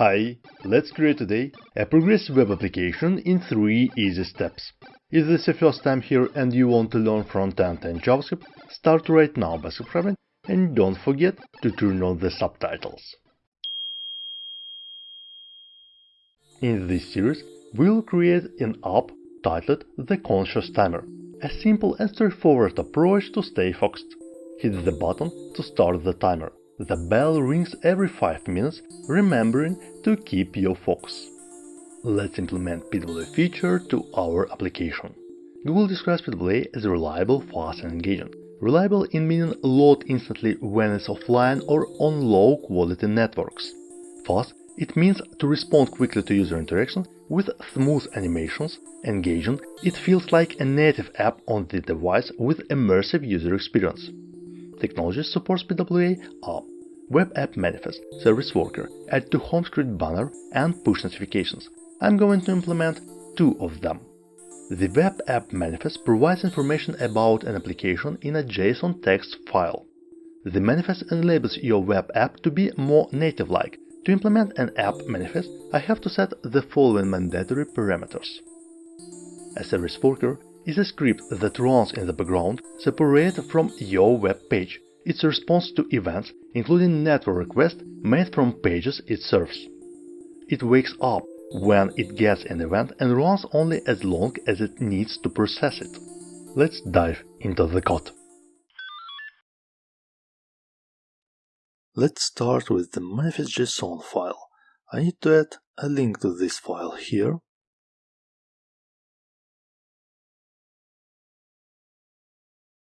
Hi, let's create today a progressive web application in 3 easy steps. If this is your first time here and you want to learn front-end and JavaScript, start right now by subscribing and don't forget to turn on the subtitles. In this series, we'll create an app titled The Conscious Timer, a simple and straightforward approach to stay focused. Hit the button to start the timer. The bell rings every 5 minutes, remembering to keep your focus. Let's implement PWA feature to our application. Google describes PWA as reliable, fast and engaging. Reliable in meaning load instantly when it's offline or on low quality networks. Fast it means to respond quickly to user interaction with smooth animations, engaging, it feels like a native app on the device with immersive user experience. Technology supports PWA are Web App Manifest, Service Worker, Add to Home Screen Banner and Push Notifications. I'm going to implement two of them. The Web App Manifest provides information about an application in a JSON text file. The manifest enables your web app to be more native-like. To implement an app manifest, I have to set the following mandatory parameters. A service worker is a script that runs in the background, separate from your web page. Its response to events, including network requests made from pages it serves. It wakes up when it gets an event and runs only as long as it needs to process it. Let's dive into the code. Let's start with the manifest.json file. I need to add a link to this file here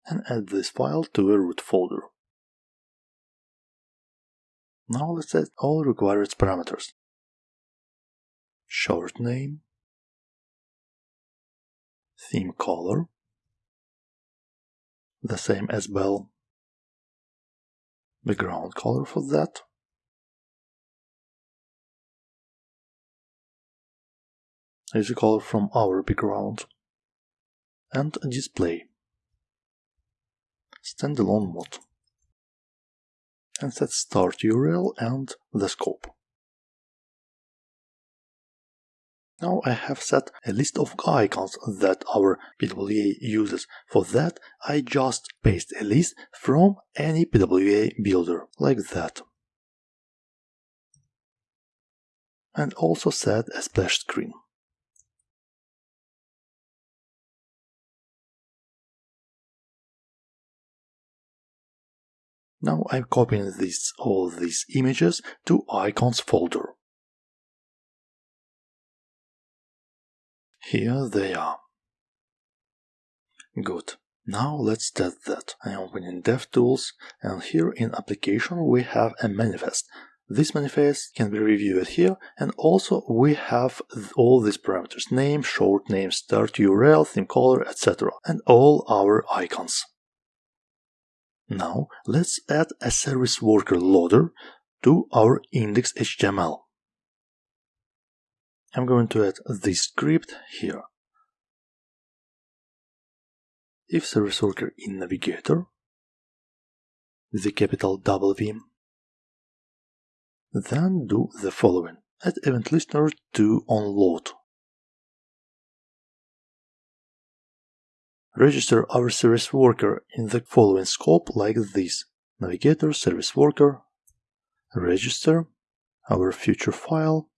and add this file to a root folder. Now let's add all required parameters. Short name, theme color, the same as bell, background color for that, is a color from our background, and display standalone mode and set start URL and the scope. Now I have set a list of icons that our PWA uses. For that, I just paste a list from any PWA builder, like that. And also set a splash screen. Now I'm copying this, all these images to icons folder. Here they are. Good. Now let's test that. I'm opening DevTools and here in application we have a manifest. This manifest can be reviewed here and also we have all these parameters name, short name, start URL, theme color, etc. and all our icons. Now let's add a service worker loader to our index.html. I'm going to add this script here. If service worker in navigator, the capital W, then do the following. Add event listener to onload. Register our service worker in the following scope like this. Navigator, service worker, register our future file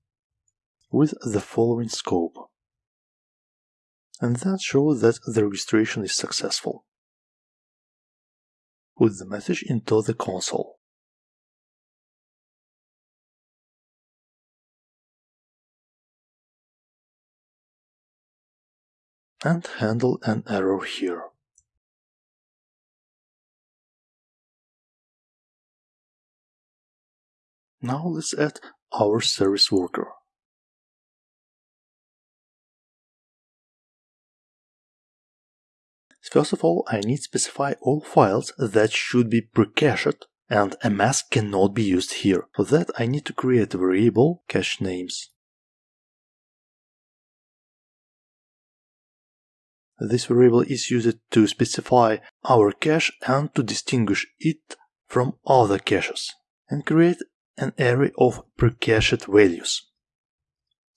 with the following scope. And that shows that the registration is successful. Put the message into the console. And handle an error here. Now let's add our service worker. First of all, I need to specify all files that should be pre-cached and a mask cannot be used here. For that I need to create a variable cache names. This variable is used to specify our cache and to distinguish it from other caches and create an array of precached values.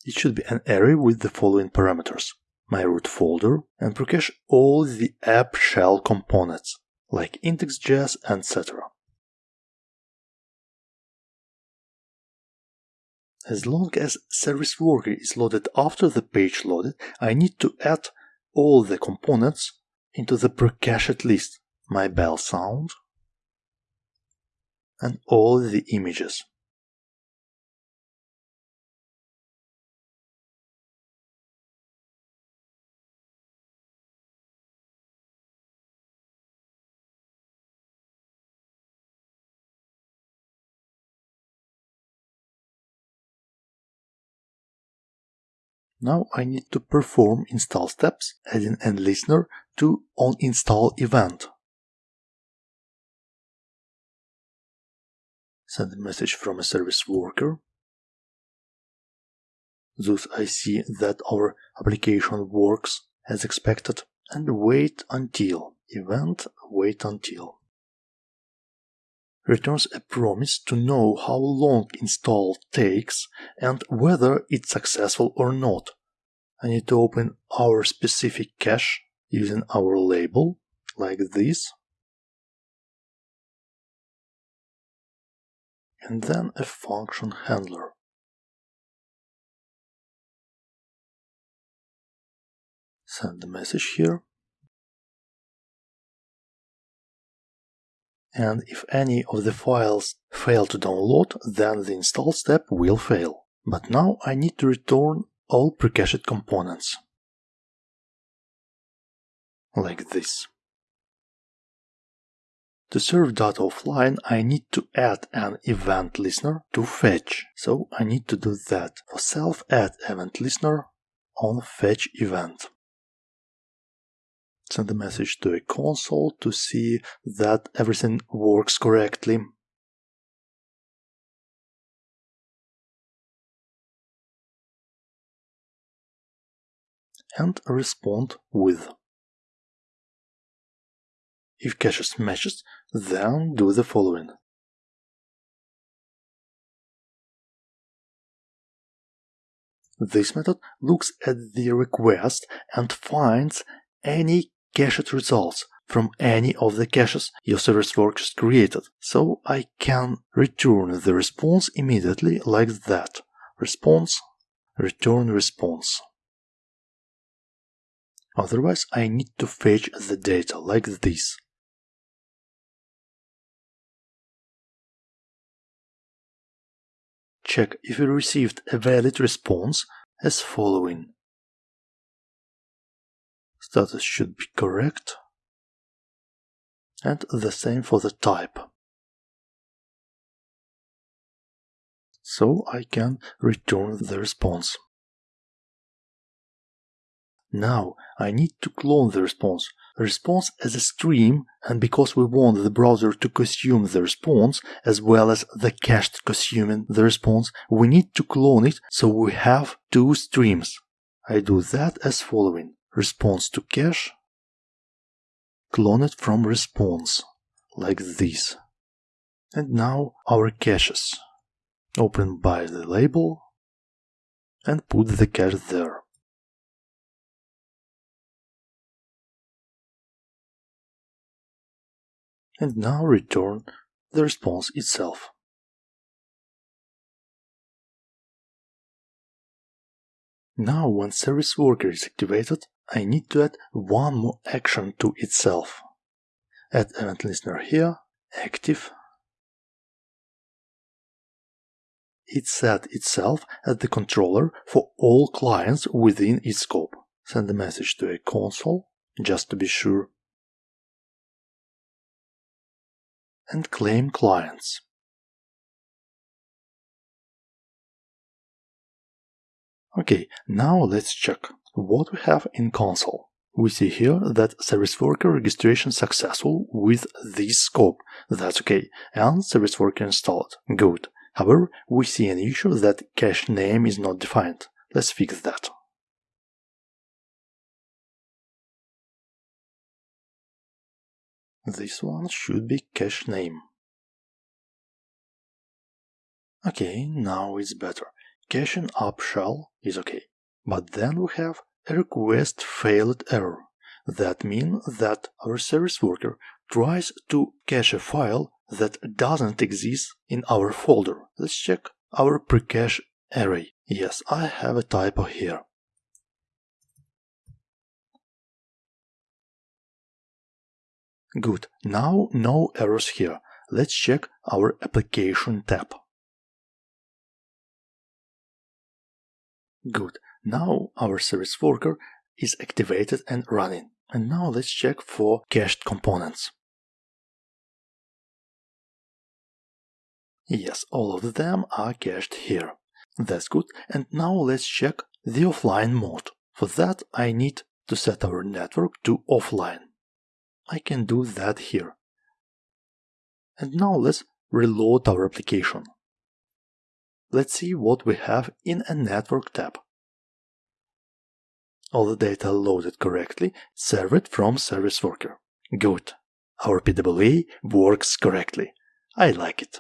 It should be an array with the following parameters. My root folder and precache all the app shell components, like index.js, etc. As long as service worker is loaded after the page loaded, I need to add all the components into the precached list, my bell sound, and all the images. Now I need to perform install steps, adding an listener to onInstall event. Send a message from a service worker. Thus I see that our application works as expected and wait until event wait until returns a promise to know how long install takes and whether it's successful or not. I need to open our specific cache using our label, like this. And then a function handler. Send the message here. And if any of the files fail to download, then the install step will fail. But now I need to return all precached components. Like this. To serve data offline, I need to add an event listener to fetch, so I need to do that. For self add event listener on fetch event send a message to a console to see that everything works correctly. And respond with. If cache matches, then do the following. This method looks at the request and finds any cached results from any of the caches your service workers created, so I can return the response immediately like that. Response, return response. Otherwise, I need to fetch the data like this. Check if you received a valid response as following. Status should be correct. And the same for the type. So I can return the response. Now I need to clone the response. Response as a stream, and because we want the browser to consume the response as well as the cache consuming the response, we need to clone it so we have two streams. I do that as following response to cache, clone it from response, like this. And now our caches. Open by the label and put the cache there. And now return the response itself. Now when service worker is activated, I need to add one more action to itself. Add event listener here, active. It set itself as the controller for all clients within its scope. Send a message to a console, just to be sure. And claim clients. Okay, now let's check what we have in console. We see here that service worker registration successful with this scope. That's okay. And service worker installed. Good. However, we see an issue that cache name is not defined. Let's fix that. This one should be cache name. Okay, now it's better. Caching app shell is okay. But then we have a request failed error. That means that our service worker tries to cache a file that doesn't exist in our folder. Let's check our precache array. Yes, I have a typo here. Good, now no errors here. Let's check our application tab. Good, now our service worker is activated and running. And now let's check for cached components. Yes, all of them are cached here. That's good. And now let's check the offline mode. For that I need to set our network to offline. I can do that here. And now let's reload our application. Let's see what we have in a network tab. All the data loaded correctly, served from service worker. Good. Our PWA works correctly. I like it.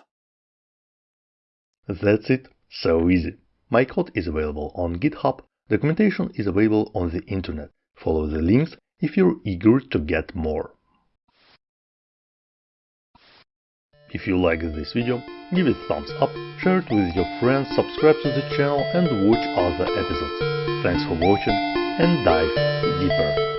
That's it. So easy. My code is available on GitHub. Documentation is available on the internet. Follow the links if you're eager to get more. If you like this video, give it thumbs up, share it with your friends, subscribe to the channel and watch other episodes. Thanks for watching and dive deeper.